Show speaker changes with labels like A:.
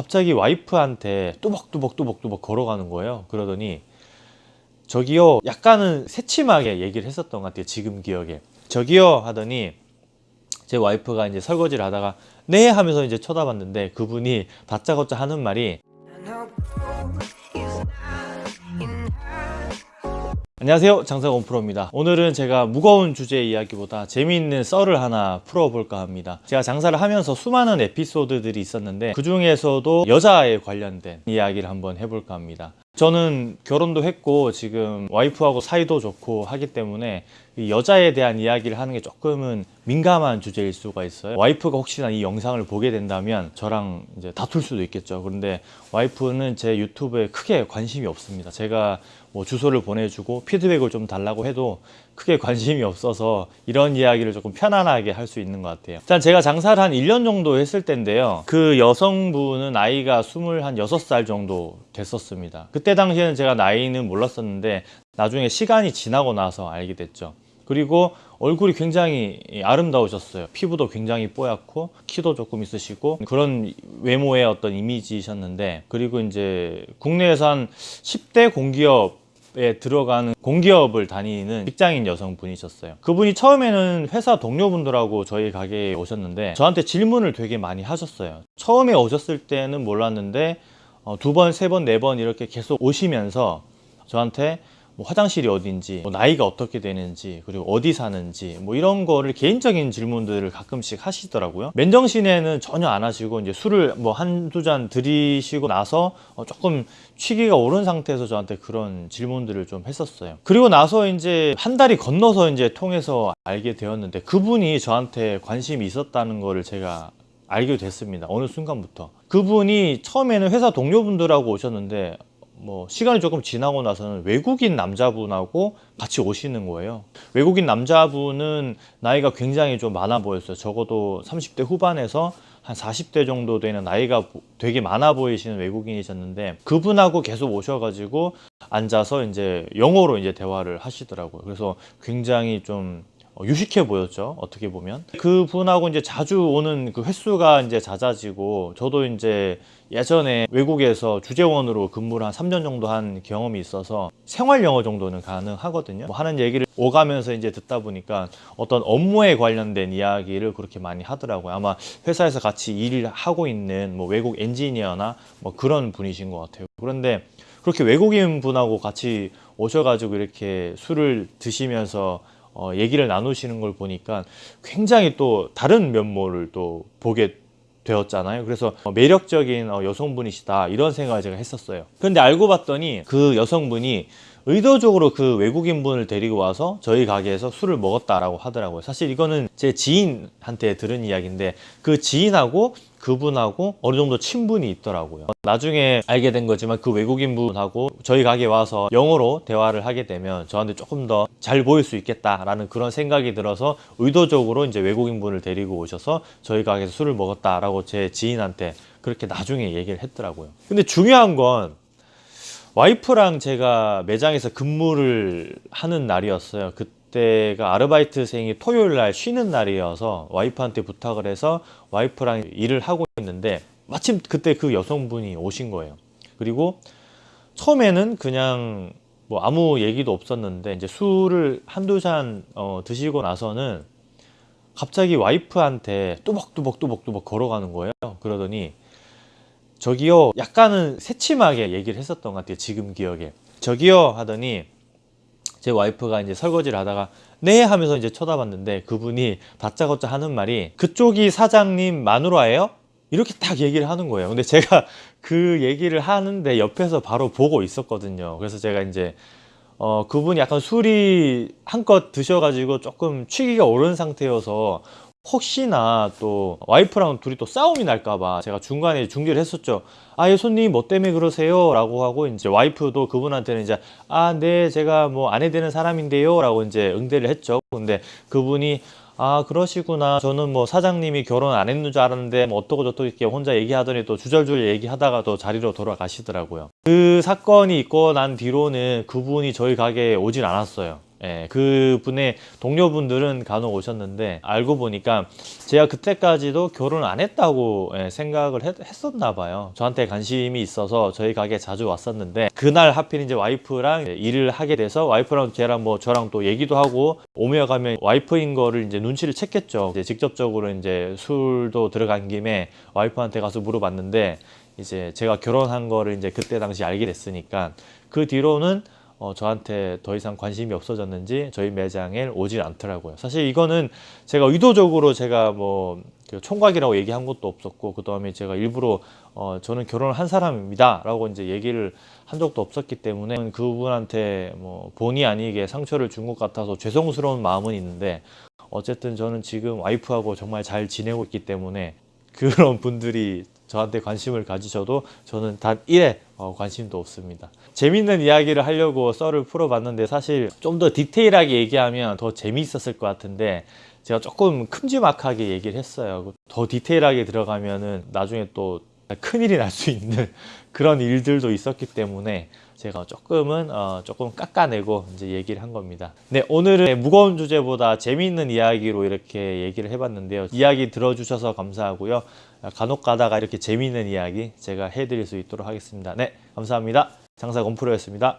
A: 갑자기 와이프한테 뚜벅뚜벅뚜벅뚜벅 걸어가는 거예요. 그러더니 저기요 약간은 새침하게 얘기를 했었던 것 같아요. 지금 기억에 저기요 하더니 제 와이프가 이제 설거지를 하다가 네 하면서 이제 쳐다봤는데 그분이 다짜고짜 하는 말이 안녕하세요. 장사건 프로입니다. 오늘은 제가 무거운 주제 이야기보다 재미있는 썰을 하나 풀어볼까 합니다. 제가 장사를 하면서 수많은 에피소드들이 있었는데 그 중에서도 여자에 관련된 이야기를 한번 해볼까 합니다 저는 결혼도 했고 지금 와이프하고 사이도 좋고 하기 때문에 이 여자에 대한 이야기를 하는 게 조금은 민감한 주제일 수가 있어요. 와이프가 혹시나 이 영상을 보게 된다면 저랑 이제 다툴 수도 있겠죠. 그런데 와이프는 제 유튜브에 크게 관심이 없습니다. 제가 뭐 주소를 보내주고 피드백을 좀 달라고 해도 크게 관심이 없어서 이런 이야기를 조금 편안하게 할 수 있는 것 같아요. 일단 제가 장사를 한 1년 정도 했을 텐데요. 그 여성분은 나이가 26살 정도 됐었습니다 그때 당시에는 제가 나이는 몰랐었는데 나중에 시간이 지나고 나서 알게 됐죠. 그리고 얼굴이 굉장히 아름다우셨어요. 피부도 굉장히 뽀얗고 키도 조금 있으시고 그런 외모의 어떤 이미지셨는데 그리고 이제 국내에서 한 10대 공기업 에 들어가는 공기업을 다니는 직장인 여성분이셨어요. 그분이 처음에는 회사 동료분들하고 저희 가게에 오셨는데 저한테 질문을 되게 많이 하셨어요. 처음에 오셨을 때는 몰랐는데 어, 두 번, 세 번, 네 번 이렇게 계속 오시면서 저한테 뭐 화장실이 어딘지 뭐 나이가 어떻게 되는지 그리고 어디 사는지 뭐 이런 거를 개인적인 질문들을 가끔씩 하시더라고요. 맨정신에는 전혀 안 하시고 이제 술을 뭐 한두 잔 들이시고 나서 어 조금 취기가 오른 상태에서 저한테 그런 질문들을 좀 했었어요. 그리고 나서 이제 한 달이 건너서 이제 통해서 알게 되었는데 그분이 저한테 관심이 있었다는 거를 제가 알게 됐습니다. 어느 순간부터. 그분이 처음에는 회사 동료분들하고 오셨는데 뭐 시간이 조금 지나고 나서는 외국인 남자분하고 같이 오시는 거예요. 외국인 남자분은 나이가 굉장히 좀 많아 보였어요. 적어도 30대 후반에서 한 40대 정도 되는 나이가 되게 많아 보이시는 외국인이셨는데 그분하고 계속 오셔가지고 앉아서 이제 영어로 이제 대화를 하시더라고요. 그래서 굉장히 좀 유식해 보였죠 어떻게 보면. 그분하고 이제 자주 오는 그 횟수가 이제 잦아지고 저도 이제 예전에 외국에서 주재원으로 근무를 한 3년 정도 한 경험이 있어서 생활 영어 정도는 가능하거든요. 뭐 하는 얘기를 오가면서 이제 듣다 보니까 어떤 업무에 관련된 이야기를 그렇게 많이 하더라고요. 아마 회사에서 같이 일을 하고 있는 뭐 외국 엔지니어나 뭐 그런 분이신 것 같아요. 그런데 그렇게 외국인 분하고 같이 오셔가지고 이렇게 술을 드시면서 어, 얘기를 나누시는 걸 보니까 굉장히 또 다른 면모를 또 보게 되었잖아요. 그래서 매력적인 어, 여성분이시다 이런 생각을 제가 했었어요. 근데 알고 봤더니 그 여성분이 의도적으로 그 외국인분을 데리고 와서 저희 가게에서 술을 먹었다라고 하더라고요. 사실 이거는 제 지인한테 들은 이야기인데 그 지인하고 그분하고 어느 정도 친분이 있더라고요. 나중에 알게 된 거지만 그 외국인 분하고 저희 가게에 와서 영어로 대화를 하게 되면 저한테 조금 더 잘 보일 수 있겠다라는 그런 생각이 들어서 의도적으로 이제 외국인 분을 데리고 오셔서 저희 가게에서 술을 먹었다라고 제 지인한테 그렇게 나중에 얘기를 했더라고요. 근데 중요한 건 와이프랑 제가 매장에서 근무를 하는 날이었어요. 그때가 아르바이트생이 토요일 날 쉬는 날이어서 와이프한테 부탁을 해서 와이프랑 일을 하고 있는데 마침 그때 그 여성분이 오신 거예요. 그리고 처음에는 그냥 뭐 아무 얘기도 없었는데 이제 술을 한두 잔 어, 드시고 나서는 갑자기 와이프한테 뚜벅뚜벅뚜벅뚜벅 걸어가는 거예요. 그러더니 저기요 약간은 새침하게 얘기를 했었던 것 같아요 지금 기억에. 저기요 하더니 제 와이프가 이제 설거지를 하다가 네 하면서 이제 쳐다봤는데 그분이 다짜고짜 하는 말이 그쪽이 사장님 마누라예요? 이렇게 딱 얘기를 하는 거예요. 근데 제가 그 얘기를 하는데 옆에서 바로 보고 있었거든요. 그래서 제가 이제 어 그분이 약간 술이 한껏 드셔가지고 조금 취기가 오른 상태여서 혹시나 또 와이프랑 둘이 또 싸움이 날까봐 제가 중간에 중재를 했었죠. 아예 손님 뭐 때문에 그러세요? 라고 하고 이제 와이프도 그분한테는 이제 아 네 제가 뭐 아내 되는 사람인데요? 라고 이제 응대를 했죠. 근데 그분이 아 그러시구나. 저는 뭐 사장님이 결혼 안 했는 줄 알았는데 뭐 어떠고 저떠고 이렇게 혼자 얘기하더니 또 주절주절 얘기하다가 또 자리로 돌아가시더라고요. 그 사건이 있고 난 뒤로는 그분이 저희 가게에 오진 않았어요 예, 그분의 동료분들은 간혹 오셨는데 알고 보니까 제가 그때까지도 결혼 안 했다고 예, 생각을 했, 했었나 봐요. 저한테 관심이 있어서 저희 가게 자주 왔었는데 그날 하필 이제 와이프랑 일을 하게 돼서 와이프랑 걔랑 뭐 저랑 또 얘기도 하고 오며 가면 와이프인 거를 이제 눈치를 챘겠죠. 이제 직접적으로 이제 술도 들어간 김에 와이프한테 가서 물어봤는데 이제 제가 결혼한 거를 이제 그때 당시 알게 됐으니까 그 뒤로는 어, 저한테 더 이상 관심이 없어졌는지 저희 매장에 오질 않더라고요. 사실 이거는 제가 의도적으로 제가 뭐그 총각이라고 얘기한 것도 없었고 그 다음에 제가 일부러 어, 저는 결혼을 한 사람입니다 라고 이제 얘기를 한 적도 없었기 때문에 그분한테 뭐 본의 아니게 상처를 준 것 같아서 죄송스러운 마음은 있는데 어쨌든 저는 지금 와이프하고 정말 잘 지내고 있기 때문에 그런 분들이 저한테 관심을 가지셔도 저는 단 1에 어, 관심도 없습니다. 재밌는 이야기를 하려고 썰을 풀어봤는데 사실 좀 더 디테일하게 얘기하면 더 재미있었을 것 같은데 제가 조금 큼지막하게 얘기를 했어요. 더 디테일하게 들어가면은 나중에 또 큰일이 날 수 있는 그런 일들도 있었기 때문에 제가 조금은 어, 조금 깎아내고 이제 얘기를 한 겁니다. 네, 오늘은 무거운 주제보다 재미있는 이야기로 이렇게 얘기를 해봤는데요. 이야기 들어주셔서 감사하고요. 간혹 가다가 이렇게 재미있는 이야기 제가 해드릴 수 있도록 하겠습니다. 네, 감사합니다. 장사 건프로였습니다.